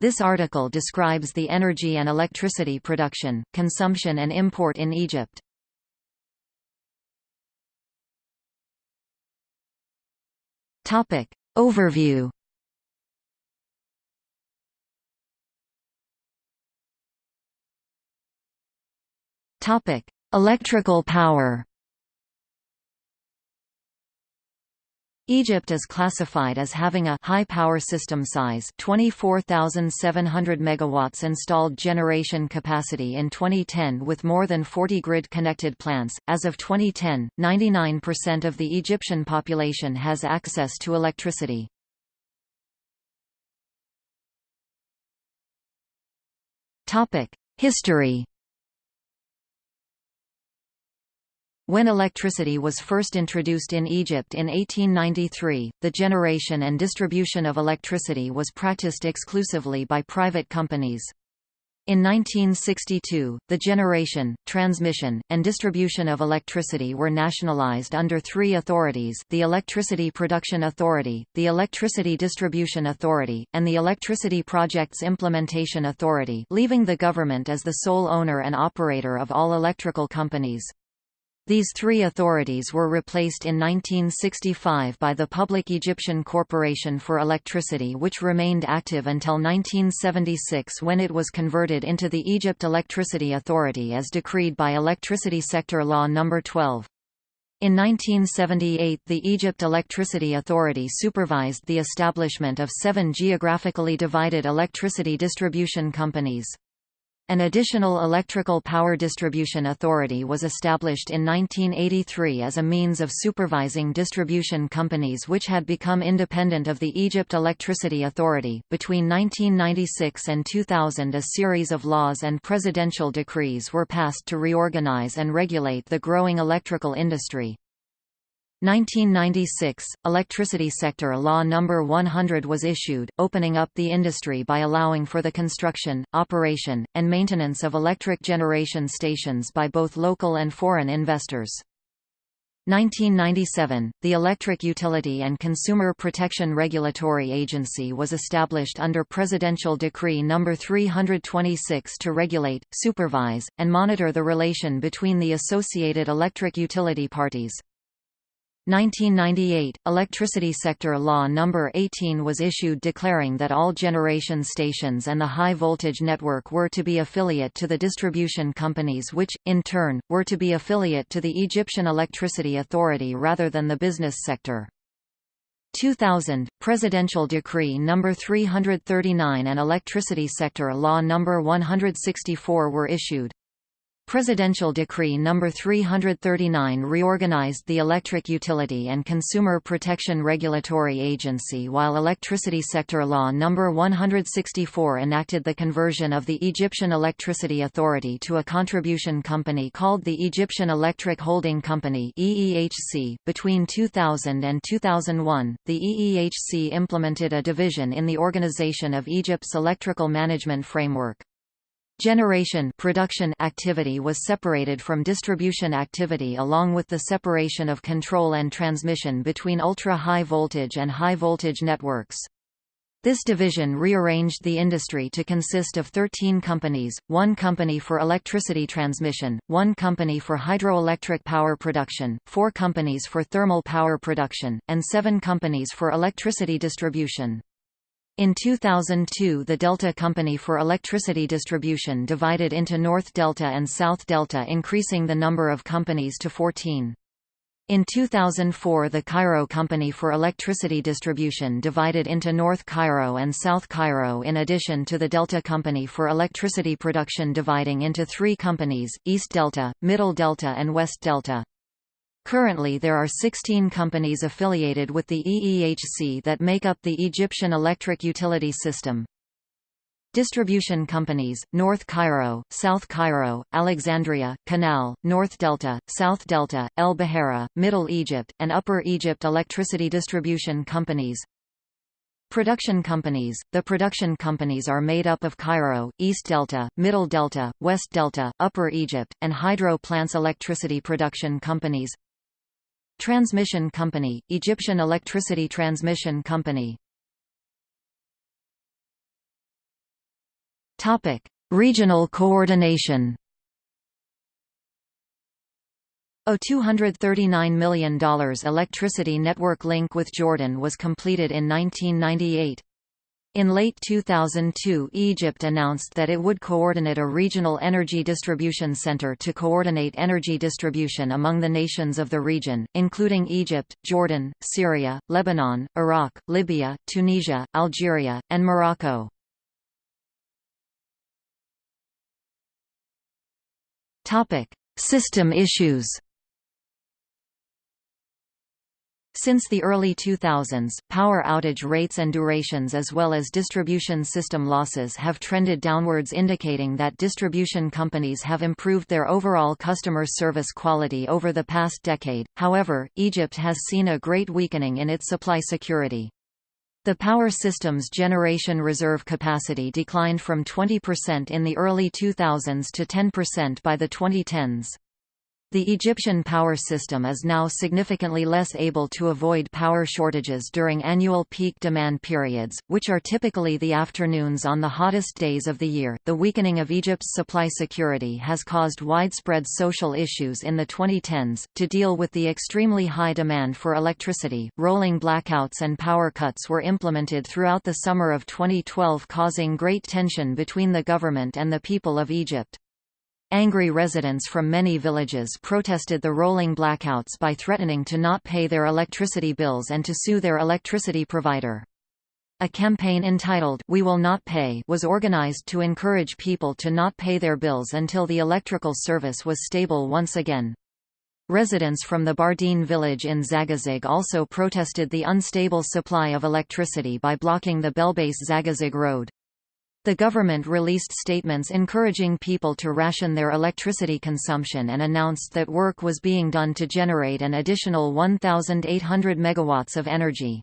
This article describes the energy and electricity production, consumption and import in Egypt. Topic. Overview Topic: Electrical power. Egypt is classified as having a high power system size 24,700 megawatts installed generation capacity in 2010 with more than 40 grid connected plants. As of 2010, 99% of the Egyptian population has access to electricity. Topic: History When electricity was first introduced in Egypt in 1893, the generation and distribution of electricity was practiced exclusively by private companies. In 1962, the generation, transmission, and distribution of electricity were nationalized under three authorities the Electricity Production Authority, the Electricity Distribution Authority, and the Electricity Projects Implementation Authority leaving the government as the sole owner and operator of all electrical companies. These three authorities were replaced in 1965 by the Public Egyptian Corporation for Electricity which remained active until 1976 when it was converted into the Egypt Electricity Authority as decreed by Electricity Sector Law No. 12. In 1978 the Egypt Electricity Authority supervised the establishment of seven geographically divided electricity distribution companies. An additional electrical power distribution authority was established in 1983 as a means of supervising distribution companies which had become independent of the Egypt Electricity Authority. Between 1996 and 2000, a series of laws and presidential decrees were passed to reorganize and regulate the growing electrical industry. 1996, Electricity Sector Law No. 100 was issued, opening up the industry by allowing for the construction, operation, and maintenance of electric generation stations by both local and foreign investors. 1997, the Electric Utility and Consumer Protection Regulatory Agency was established under Presidential Decree No. 326 to regulate, supervise, and monitor the relation between the associated electric utility parties. 1998, Electricity Sector Law No. 18 was issued declaring that all generation stations and the high-voltage network were to be affiliate to the distribution companies which, in turn, were to be affiliate to the Egyptian Electricity Authority rather than the business sector. 2000, Presidential Decree No. 339 and Electricity Sector Law No. 164 were issued. Presidential Decree No. 339 reorganized the Electric Utility and Consumer Protection Regulatory Agency while Electricity Sector Law No. 164 enacted the conversion of the Egyptian Electricity Authority to a contribution company called the Egyptian Electric Holding Company EEHC. .Between 2000 and 2001, the EEHC implemented a division in the organization of Egypt's electrical management framework. Generation production activity was separated from distribution activity along with the separation of control and transmission between ultra-high voltage and high-voltage networks. This division rearranged the industry to consist of 13 companies, one company for electricity transmission, one company for hydroelectric power production, four companies for thermal power production, and seven companies for electricity distribution. In 2002 the Delta Company for Electricity Distribution divided into North Delta and South Delta increasing the number of companies to 14. In 2004 the Cairo Company for Electricity Distribution divided into North Cairo and South Cairo in addition to the Delta Company for Electricity Production dividing into three companies, East Delta, Middle Delta and West Delta. Currently there are 16 companies affiliated with the EEHC that make up the Egyptian electric utility system. Distribution companies, North Cairo, South Cairo, Alexandria, Canal, North Delta, South Delta, El Behera, Middle Egypt, and Upper Egypt electricity distribution companies. Production companies – The production companies are made up of Cairo, East Delta, Middle Delta, West Delta, Upper Egypt, and hydro plants electricity production companies Transmission Company, Egyptian Electricity Transmission Company. Topic: Regional coordination. A $239 million electricity network link with Jordan was completed in 1998. In late 2002 Egypt announced that it would coordinate a regional energy distribution center to coordinate energy distribution among the nations of the region, including Egypt, Jordan, Syria, Lebanon, Iraq, Libya, Tunisia, Algeria, and Morocco. System issues Since the early 2000s, power outage rates and durations as well as distribution system losses have trended downwards indicating that distribution companies have improved their overall customer service quality over the past decade, however, Egypt has seen a great weakening in its supply security. The power system's generation reserve capacity declined from 20% in the early 2000s to 10% by the 2010s. The Egyptian power system is now significantly less able to avoid power shortages during annual peak demand periods, which are typically the afternoons on the hottest days of the year. The weakening of Egypt's supply security has caused widespread social issues in the 2010s. To deal with the extremely high demand for electricity, rolling blackouts and power cuts were implemented throughout the summer of 2012, causing great tension between the government and the people of Egypt. Angry residents from many villages protested the rolling blackouts by threatening to not pay their electricity bills and to sue their electricity provider. A campaign entitled We Will Not Pay was organized to encourage people to not pay their bills until the electrical service was stable once again. Residents from the Bardine village in Zagazig also protested the unstable supply of electricity by blocking the Belbeis-Zagazig road. The government released statements encouraging people to ration their electricity consumption and announced that work was being done to generate an additional 1,800 megawatts of energy.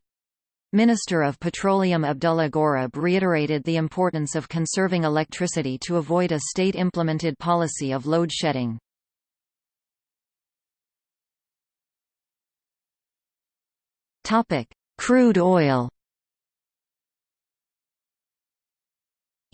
Minister of Petroleum Abdullah Ghorab reiterated the importance of conserving electricity to avoid a state-implemented policy of load shedding. Crude oil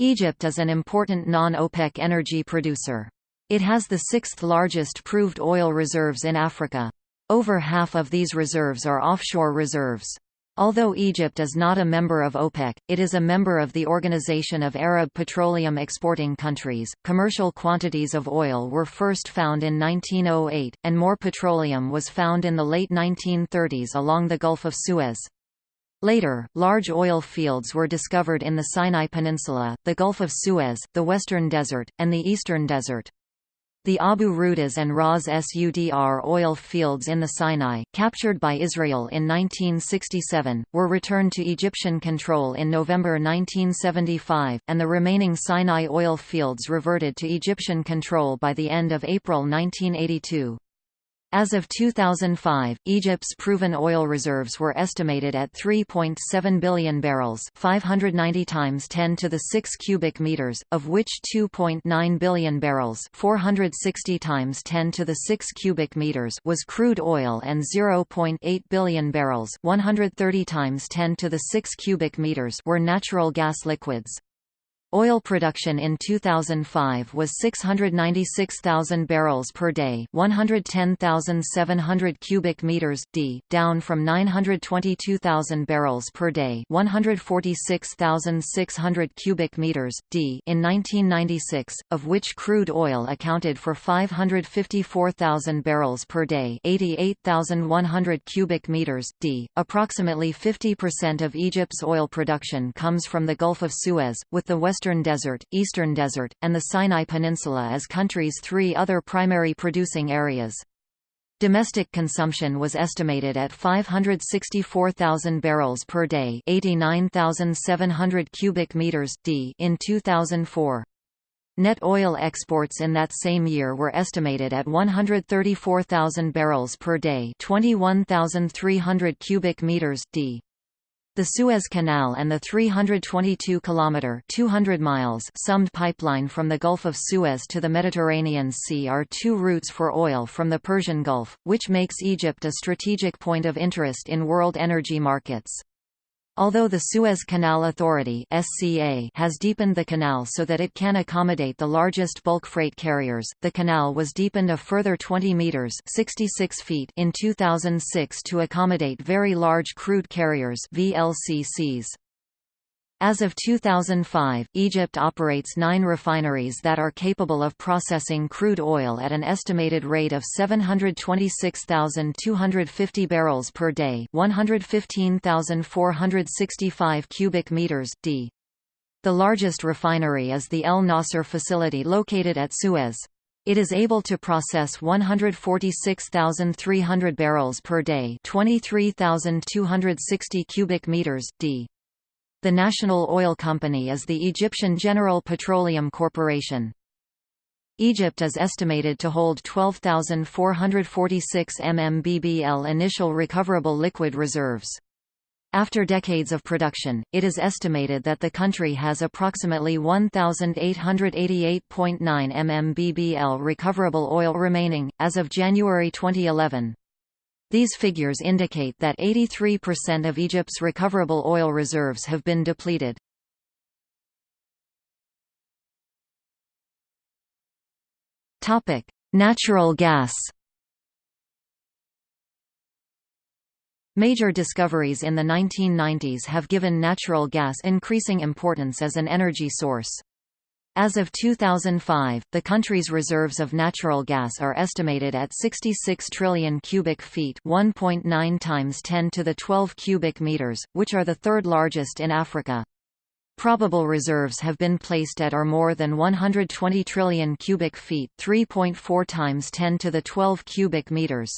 Egypt is an important non-OPEC energy producer. It has the sixth largest proved oil reserves in Africa. Over half of these reserves are offshore reserves. Although Egypt is not a member of OPEC, it is a member of the Organization of Arab Petroleum Exporting Countries. Commercial quantities of oil were first found in 1908, and more petroleum was found in the late 1930s along the Gulf of Suez. Later, large oil fields were discovered in the Sinai Peninsula, the Gulf of Suez, the Western Desert, and the Eastern Desert. The Abu Rudeis and Ras Sudr oil fields in the Sinai, captured by Israel in 1967, were returned to Egyptian control in November 1975, and the remaining Sinai oil fields reverted to Egyptian control by the end of April 1982. As of 2005, Egypt's proven oil reserves were estimated at 3.7 billion barrels, 590 times 10 to the 6 cubic meters, of which 2.9 billion barrels, 460 times 10 to the 6 cubic meters was crude oil and 0.8 billion barrels, 130 times 10 to the 6 cubic meters were natural gas liquids. Oil production in 2005 was 696,000 barrels per day, 110,700 cubic meters d, down from 922,000 barrels per day, 146,600 cubic meters d in 1996, of which crude oil accounted for 554,000 barrels per day, 88,100 cubic meters d. Approximately 50% of Egypt's oil production comes from the Gulf of Suez, with the west Western Desert, Eastern Desert, and the Sinai Peninsula as country's three other primary producing areas. Domestic consumption was estimated at 564,000 barrels per day, 89,700 cubic meters d in 2004. Net oil exports in that same year were estimated at 134,000 barrels per day, 21,300 cubic meters d. The Suez Canal and the 322-kilometer (200 miles) SUMED pipeline from the Gulf of Suez to the Mediterranean Sea are two routes for oil from the Persian Gulf, which makes Egypt a strategic point of interest in world energy markets. Although the Suez Canal Authority has deepened the canal so that it can accommodate the largest bulk freight carriers, the canal was deepened a further 20 meters (66 feet) in 2006 to accommodate very large crude carriers (VLCCs). As of 2005, Egypt operates nine refineries that are capable of processing crude oil at an estimated rate of 726,250 barrels per day 115,465 cubic meters d. The largest refinery is the El Nasser facility located at Suez. It is able to process 146,300 barrels per day 23,260 cubic meters d. The national oil company is the Egyptian General Petroleum Corporation. Egypt is estimated to hold 12,446 mmbbl initial recoverable liquid reserves. After decades of production, it is estimated that the country has approximately 1,888.9 mmbbl recoverable oil remaining, as of January 2011. These figures indicate that 83% of Egypt's recoverable oil reserves have been depleted. Topic: Natural gas. Major discoveries in the 1990s have given natural gas increasing importance as an energy source. As of 2005, the country's reserves of natural gas are estimated at 66 trillion cubic feet, 1.9 times 10 to the 12 cubic meters, which are the third largest in Africa. Probable reserves have been placed at or more than 120 trillion cubic feet, 3.4 times 10 to the 12 cubic meters.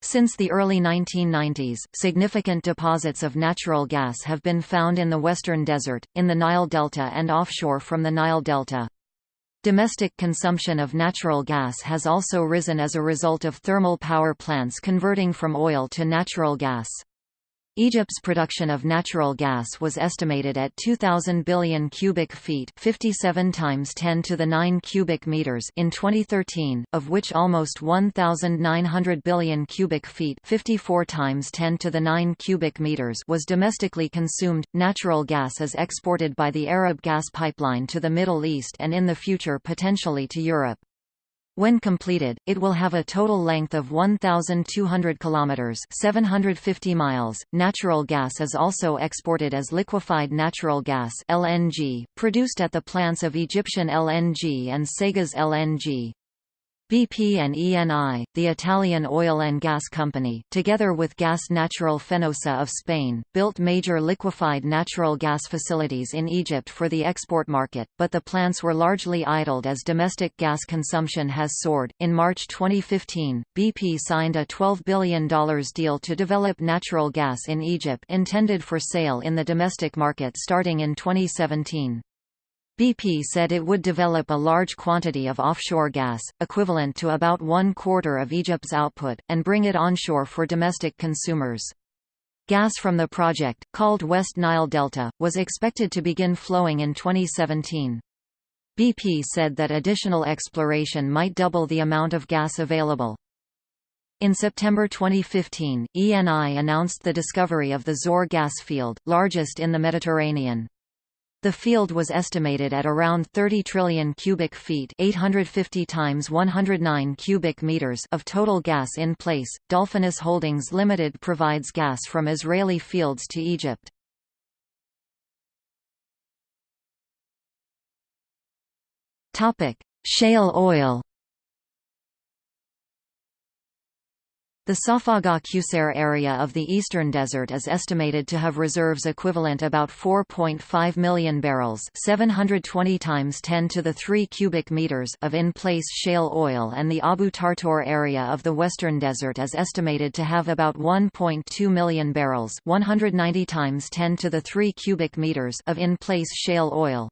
Since the early 1990s, significant deposits of natural gas have been found in the Western Desert, in the Nile Delta and offshore from the Nile Delta. Domestic consumption of natural gas has also risen as a result of thermal power plants converting from oil to natural gas. Egypt's production of natural gas was estimated at 2000 billion cubic feet, 57 times 10 to the 9 cubic meters in 2013, of which almost 1900 billion cubic feet, 54 times 10 to the 9 cubic meters was domestically consumed. Natural gas is exported by the Arab gas pipeline to the Middle East and in the future potentially to Europe. When completed, it will have a total length of 1,200 kilometers (750 miles). Natural gas is also exported as liquefied natural gas (LNG), produced at the plants of Egyptian LNG and SEGAS LNG. BP and ENI, the Italian oil and gas company, together with Gas Natural Fenosa of Spain, built major liquefied natural gas facilities in Egypt for the export market, but the plants were largely idled as domestic gas consumption has soared. In March 2015, BP signed a $12 billion deal to develop natural gas in Egypt intended for sale in the domestic market starting in 2017. BP said it would develop a large quantity of offshore gas, equivalent to about one quarter of Egypt's output, and bring it onshore for domestic consumers. Gas from the project, called West Nile Delta, was expected to begin flowing in 2017. BP said that additional exploration might double the amount of gas available. In September 2015, ENI announced the discovery of the Zohr gas field, largest in the Mediterranean. The field was estimated at around 30 trillion cubic feet, 850 times 109 cubic meters of total gas in place. Dolphinus Holdings Limited provides gas from Israeli fields to Egypt. Topic: Shale oil. The Safaga Qusayr area of the Eastern Desert is estimated to have reserves equivalent about 4.5 million barrels 720 times 10 to the 3 cubic meters of in-place shale oil and the Abu Tartor area of the Western Desert is estimated to have about 1.2 million barrels 190 times 10 to the 3 cubic meters of in-place shale oil.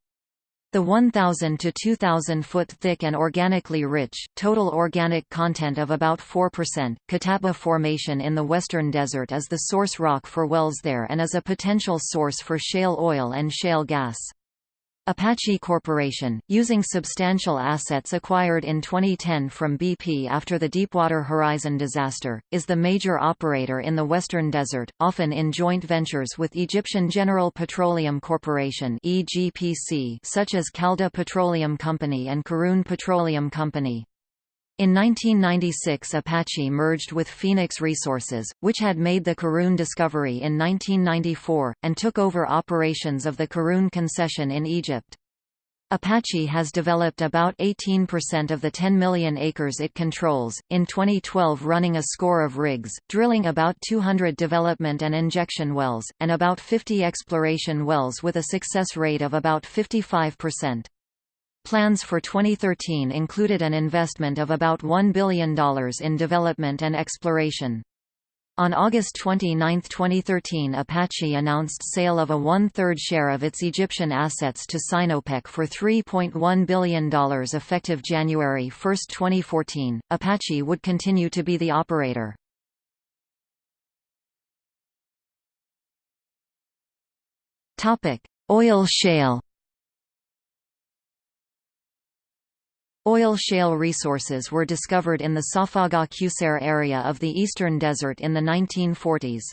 The 1,000 to 2,000 foot thick and organically rich, total organic content of about 4%, Kataba Formation in the Western Desert is the source rock for wells there and is a potential source for shale oil and shale gas. Apache Corporation, using substantial assets acquired in 2010 from BP after the Deepwater Horizon disaster, is the major operator in the Western Desert, often in joint ventures with Egyptian General Petroleum Corporation such as Khalda Petroleum Company and Qarun Petroleum Company. In 1996 Apache merged with Phoenix Resources, which had made the Qarun discovery in 1994, and took over operations of the Qarun concession in Egypt. Apache has developed about 18% of the 10 million acres it controls, in 2012 running a score of rigs, drilling about 200 development and injection wells, and about 50 exploration wells with a success rate of about 55%. Plans for 2013 included an investment of about $1 billion in development and exploration. On August 29, 2013 Apache announced sale of a one-third share of its Egyptian assets to Sinopec for $3.1 billion effective January 1, 2014. Apache would continue to be the operator. Oil shale Oil shale resources were discovered in the Safaga Qusayr area of the Eastern Desert in the 1940s.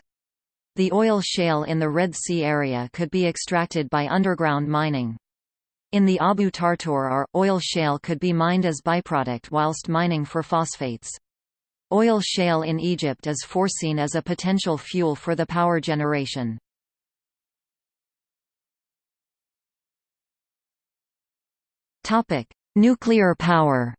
The oil shale in the Red Sea area could be extracted by underground mining. In the Abu Tartor oil shale could be mined as byproduct whilst mining for phosphates. Oil shale in Egypt is foreseen as a potential fuel for the power generation. Topic: Nuclear power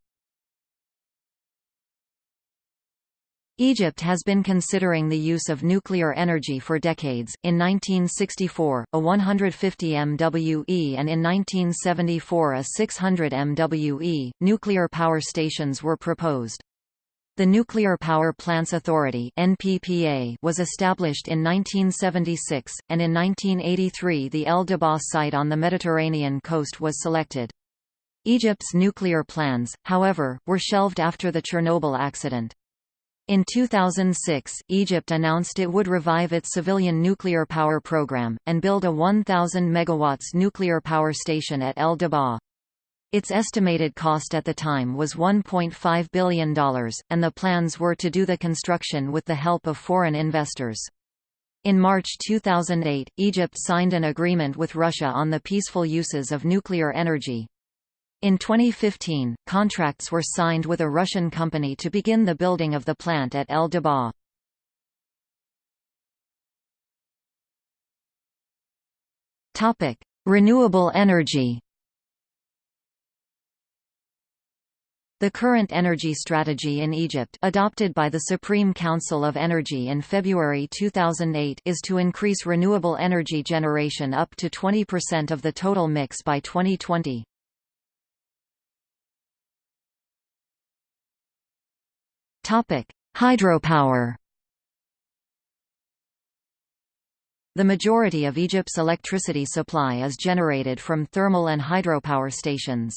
Egypt has been considering the use of nuclear energy for decades. In 1964, a 150 MWE and in 1974 a 600 MWE nuclear power stations were proposed. The Nuclear Power Plants Authority (NPPA) was established in 1976, and in 1983 the El Dabaa site on the Mediterranean coast was selected. Egypt's nuclear plans, however, were shelved after the Chernobyl accident. In 2006, Egypt announced it would revive its civilian nuclear power program, and build a 1,000 MW nuclear power station at El Dabaa. Its estimated cost at the time was $1.5 billion, and the plans were to do the construction with the help of foreign investors. In March 2008, Egypt signed an agreement with Russia on the peaceful uses of nuclear energy. In 2015, contracts were signed with a Russian company to begin the building of the plant at El Dabaa. Topic: Renewable energy. The current energy strategy in Egypt adopted by the Supreme Council of Energy in February 2008 is to increase renewable energy generation up to 20% of the total mix by 2020. Topic: Hydropower. The majority of Egypt's electricity supply is generated from thermal and hydropower stations.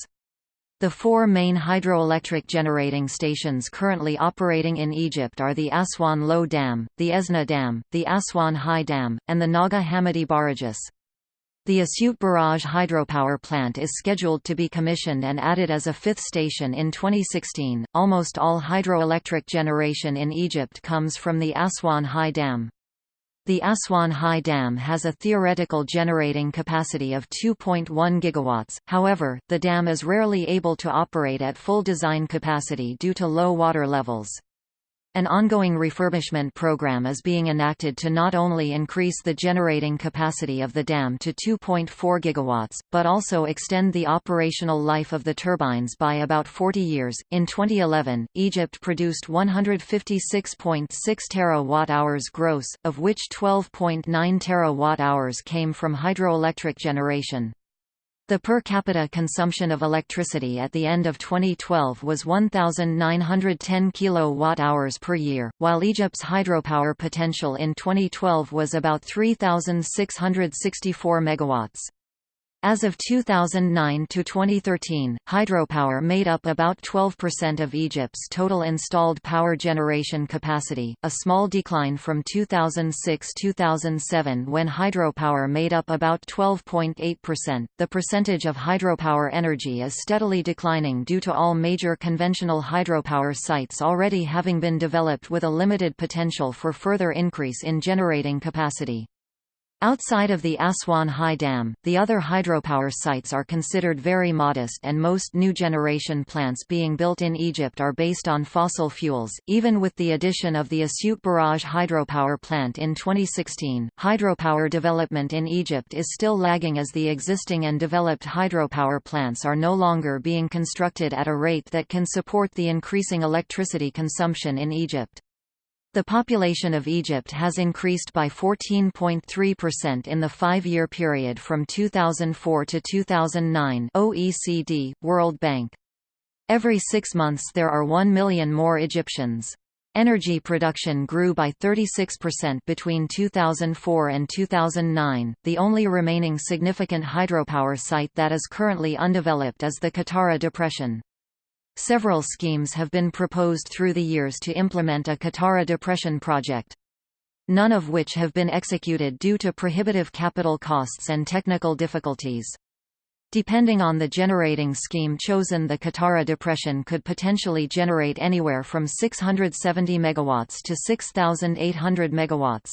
The four main hydroelectric generating stations currently operating in Egypt are the Aswan Low Dam, the Esna Dam, the Aswan High Dam, and the Naga Hammadi Barrages. The Asyut Barrage hydropower plant is scheduled to be commissioned and added as a fifth station in 2016. Almost all hydroelectric generation in Egypt comes from the Aswan High Dam. The Aswan High Dam has a theoretical generating capacity of 2.1 gigawatts, however, the dam is rarely able to operate at full design capacity due to low water levels. An ongoing refurbishment program is being enacted to not only increase the generating capacity of the dam to 2.4 gigawatts, but also extend the operational life of the turbines by about 40 years. In 2011, Egypt produced 156.6 terawatt-hours gross, of which 12.9 terawatt-hours came from hydroelectric generation. The per capita consumption of electricity at the end of 2012 was 1,910 kilowatt-hours per year, while Egypt's hydropower potential in 2012 was about 3,664 megawatts. As of 2009 to 2013, hydropower made up about 12% of Egypt's total installed power generation capacity, a small decline from 2006-2007 when hydropower made up about 12.8%. The percentage of hydropower energy is steadily declining due to all major conventional hydropower sites already having been developed with a limited potential for further increase in generating capacity. Outside of the Aswan High Dam, the other hydropower sites are considered very modest and most new generation plants being built in Egypt are based on fossil fuels. Even with the addition of the Asyut Barrage hydropower plant in 2016, hydropower development in Egypt is still lagging as the existing and developed hydropower plants are no longer being constructed at a rate that can support the increasing electricity consumption in Egypt. The population of Egypt has increased by 14.3% in the five-year period from 2004 to 2009 OECD, World Bank. Every six months there are 1 million more Egyptians. Energy production grew by 36% between 2004 and 2009. The only remaining significant hydropower site that is currently undeveloped is the Qattara Depression. Several schemes have been proposed through the years to implement a Qattara depression project. None of which have been executed due to prohibitive capital costs and technical difficulties. Depending on the generating scheme chosen the Qattara depression could potentially generate anywhere from 670 megawatts to 6800 megawatts.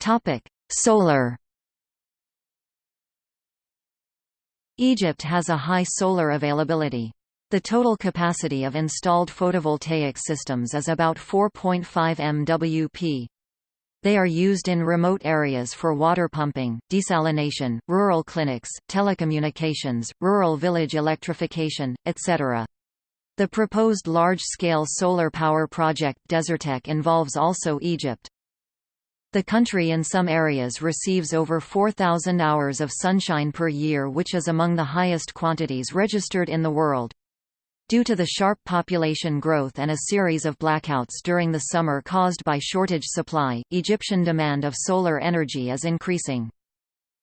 Topic: Solar Egypt has a high solar availability. The total capacity of installed photovoltaic systems is about 4.5 MWp. They are used in remote areas for water pumping, desalination, rural clinics, telecommunications, rural village electrification, etc. The proposed large-scale solar power project Desertec involves also Egypt. The country in some areas receives over 4,000 hours of sunshine per year which is among the highest quantities registered in the world. Due to the sharp population growth and a series of blackouts during the summer caused by shortage supply, Egyptian demand of solar energy is increasing.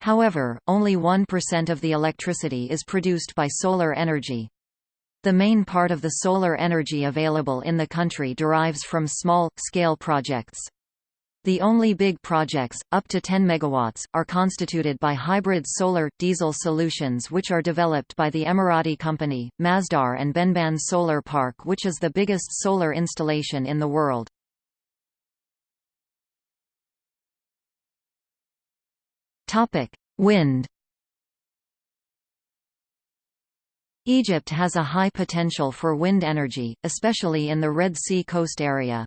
However, only 1% of the electricity is produced by solar energy. The main part of the solar energy available in the country derives from small-scale projects. The only big projects, up to 10 megawatts, are constituted by hybrid solar-diesel solutions which are developed by the Emirati company, Masdar and Benban Solar Park which is the biggest solar installation in the world. Wind Egypt has a high potential for wind energy, especially in the Red Sea coast area.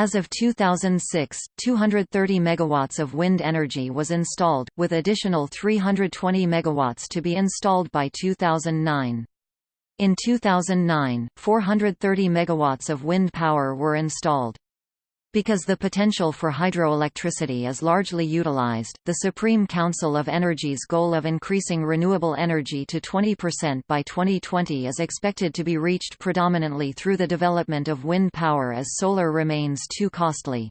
As of 2006, 230 megawatts of wind energy was installed, with additional 320 megawatts to be installed by 2009. In 2009, 430 megawatts of wind power were installed. Because the potential for hydroelectricity is largely utilized, the Supreme Council of Energy's goal of increasing renewable energy to 20% by 2020 is expected to be reached predominantly through the development of wind power as solar remains too costly.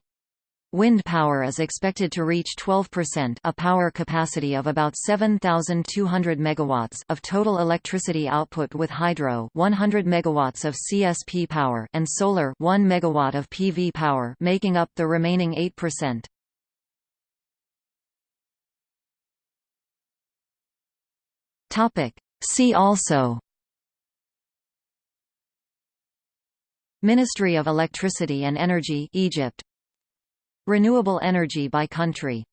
Wind power is expected to reach 12% a power capacity of about 7200 megawatts of total electricity output with hydro 100 megawatts of CSP power and solar 1 megawatt of PV power making up the remaining 8%. Topic See also Ministry of Electricity and Energy Egypt Renewable energy by country